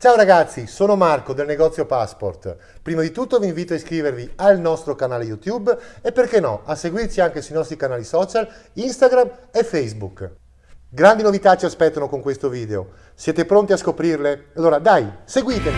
Ciao ragazzi, sono Marco del negozio Passport. Prima di tutto vi invito a iscrivervi al nostro canale YouTube e perché no, a seguirci anche sui nostri canali social Instagram e Facebook. Grandi novità ci aspettano con questo video. Siete pronti a scoprirle? Allora dai, seguitemi!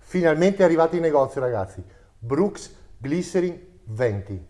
Finalmente è arrivato in negozio ragazzi, Brooks Glycerin 20.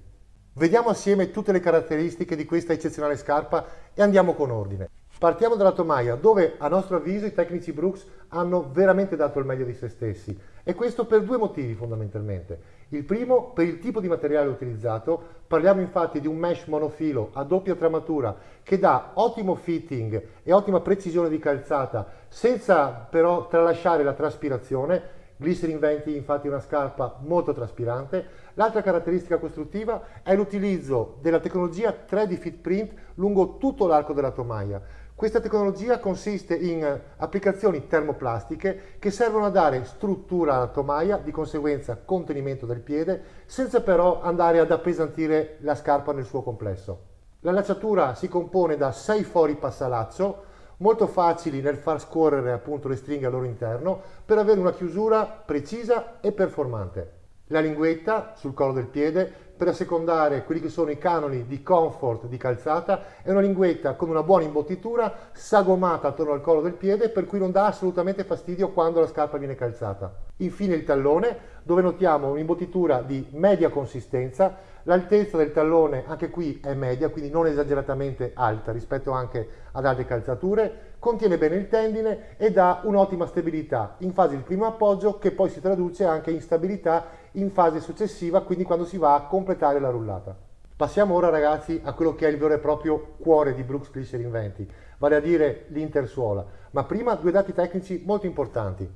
Vediamo assieme tutte le caratteristiche di questa eccezionale scarpa e andiamo con ordine. Partiamo dalla tomaia, dove a nostro avviso i tecnici Brooks hanno veramente dato il meglio di se stessi e questo per due motivi fondamentalmente. Il primo per il tipo di materiale utilizzato, parliamo infatti di un mesh monofilo a doppia tramatura che dà ottimo fitting e ottima precisione di calzata senza però tralasciare la traspirazione Glycerin 20 infatti è una scarpa molto traspirante. L'altra caratteristica costruttiva è l'utilizzo della tecnologia 3D Fit Print lungo tutto l'arco della tomaia. Questa tecnologia consiste in applicazioni termoplastiche che servono a dare struttura alla tomaia, di conseguenza contenimento del piede, senza però andare ad appesantire la scarpa nel suo complesso. La lacciatura si compone da 6 fori passalaccio, molto facili nel far scorrere appunto le stringhe al loro interno per avere una chiusura precisa e performante. La linguetta sul collo del piede per assecondare quelli che sono i canoni di comfort di calzata. È una linguetta con una buona imbottitura sagomata attorno al collo del piede per cui non dà assolutamente fastidio quando la scarpa viene calzata. Infine il tallone dove notiamo un'imbottitura di media consistenza, l'altezza del tallone anche qui è media quindi non esageratamente alta rispetto anche ad altre calzature, contiene bene il tendine e dà un'ottima stabilità. In fase di primo appoggio che poi si traduce anche in stabilità in fase successiva, quindi quando si va a completare la rullata. Passiamo ora ragazzi a quello che è il vero e proprio cuore di Brooks Glycerin 20, vale a dire l'intersuola. Ma prima due dati tecnici molto importanti.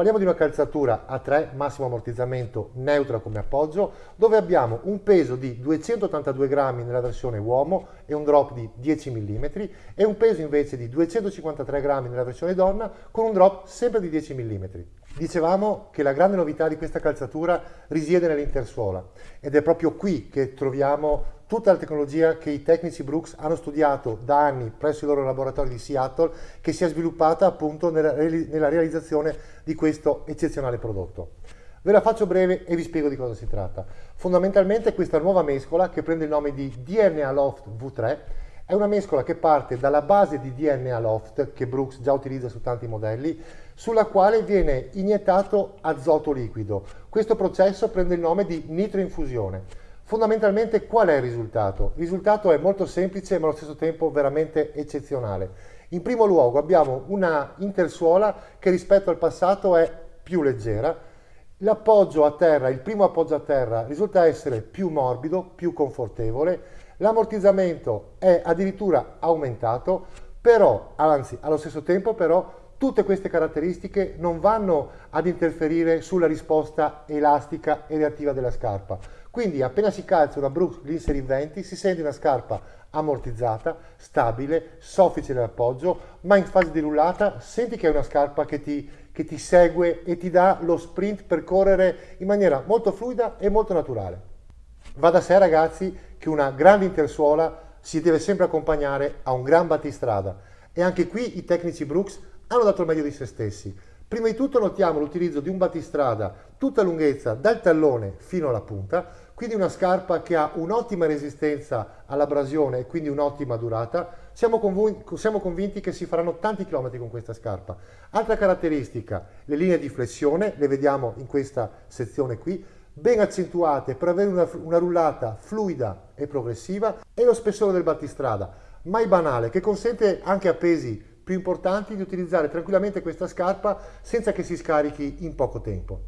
Parliamo di una calzatura a 3, massimo ammortizzamento, neutra come appoggio, dove abbiamo un peso di 282 grammi nella versione uomo e un drop di 10 mm e un peso invece di 253 grammi nella versione donna con un drop sempre di 10 mm. Dicevamo che la grande novità di questa calzatura risiede nell'intersuola ed è proprio qui che troviamo tutta la tecnologia che i tecnici Brooks hanno studiato da anni presso i loro laboratori di Seattle che si è sviluppata appunto nella, nella realizzazione di questo eccezionale prodotto. Ve la faccio breve e vi spiego di cosa si tratta. Fondamentalmente questa nuova mescola che prende il nome di DNA Loft V3 è una mescola che parte dalla base di DNA Loft che Brooks già utilizza su tanti modelli sulla quale viene iniettato azoto liquido. Questo processo prende il nome di nitroinfusione. Fondamentalmente qual è il risultato? Il risultato è molto semplice ma allo stesso tempo veramente eccezionale. In primo luogo abbiamo una intersuola che rispetto al passato è più leggera, l'appoggio a terra, il primo appoggio a terra risulta essere più morbido, più confortevole, l'ammortizzamento è addirittura aumentato, però, anzi allo stesso tempo però Tutte queste caratteristiche non vanno ad interferire sulla risposta elastica e reattiva della scarpa. Quindi appena si calza una Brooks Glycerin 20 si sente una scarpa ammortizzata, stabile, soffice nell'appoggio, ma in fase di rullata senti che è una scarpa che ti, che ti segue e ti dà lo sprint per correre in maniera molto fluida e molto naturale. Va da sé ragazzi che una grande intersuola si deve sempre accompagnare a un gran battistrada e anche qui i tecnici Brooks hanno dato il meglio di se stessi. Prima di tutto notiamo l'utilizzo di un battistrada tutta lunghezza dal tallone fino alla punta, quindi una scarpa che ha un'ottima resistenza all'abrasione e quindi un'ottima durata. Siamo, conv siamo, convinti che si faranno tanti chilometri con questa scarpa. Altra caratteristica, le linee di flessione, le vediamo in questa sezione qui, ben accentuate per avere una, una rullata fluida e progressiva e lo spessore del battistrada, mai banale, che consente anche a pesi più importanti di utilizzare tranquillamente questa scarpa senza che si scarichi in poco tempo.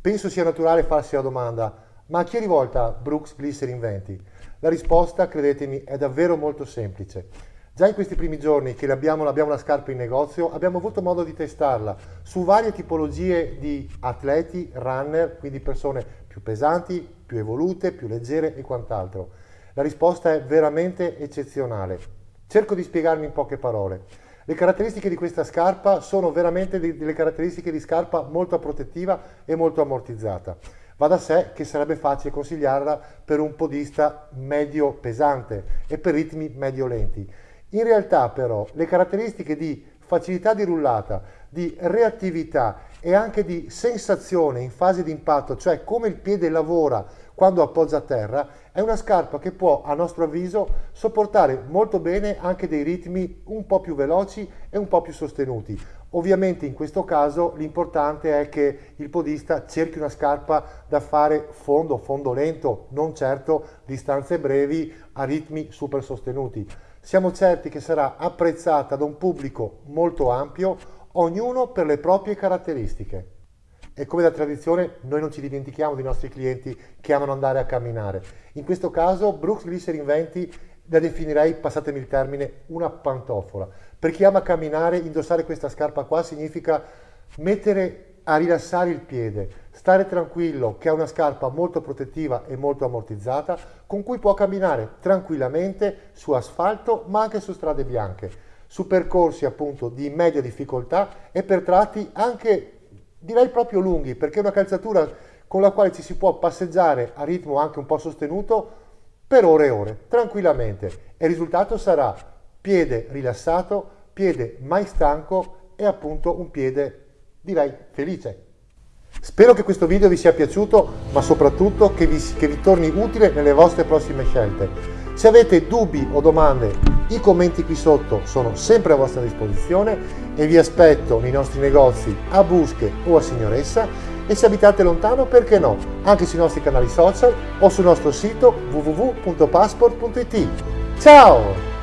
Penso sia naturale farsi la domanda, ma a chi è rivolta Brooks Glycerin 20? La risposta, credetemi, è davvero molto semplice. Già in questi primi giorni che abbiamo, abbiamo la scarpa in negozio abbiamo avuto modo di testarla su varie tipologie di atleti, runner, quindi persone più pesanti, più evolute, più leggere e quant'altro. La risposta è veramente eccezionale. Cerco di spiegarmi in poche parole. Le caratteristiche di questa scarpa sono veramente delle caratteristiche di scarpa molto protettiva e molto ammortizzata. Va da sé che sarebbe facile consigliarla per un podista medio pesante e per ritmi medio lenti. In realtà però le caratteristiche di facilità di rullata, di reattività e anche di sensazione in fase di impatto, cioè come il piede lavora quando appoggia a terra, è una scarpa che può, a nostro avviso, sopportare molto bene anche dei ritmi un po' più veloci e un po' più sostenuti. Ovviamente in questo caso l'importante è che il podista cerchi una scarpa da fare fondo, fondo lento, non certo distanze brevi a ritmi super sostenuti. Siamo certi che sarà apprezzata da un pubblico molto ampio, ognuno per le proprie caratteristiche. E come da tradizione noi non ci dimentichiamo dei nostri clienti che amano andare a camminare. In questo caso Brooks Glycerin 20 la definirei, passatemi il termine, una pantofola. Per chi ama camminare, indossare questa scarpa qua significa mettere a rilassare il piede, stare tranquillo che è una scarpa molto protettiva e molto ammortizzata con cui può camminare tranquillamente su asfalto ma anche su strade bianche, su percorsi appunto di media difficoltà e per tratti anche direi proprio lunghi perché è una calzatura con la quale ci si può passeggiare a ritmo anche un po' sostenuto per ore e ore, tranquillamente. E il risultato sarà piede rilassato, piede mai stanco e appunto un piede direi felice. Spero che questo video vi sia piaciuto, ma soprattutto che vi, che vi torni utile nelle vostre prossime scelte. Se avete dubbi o domande, i commenti qui sotto sono sempre a vostra disposizione e vi aspetto nei nostri negozi a Busche o a Signoressa e se abitate lontano, perché no, anche sui nostri canali social o sul nostro sito www.passport.it. Ciao!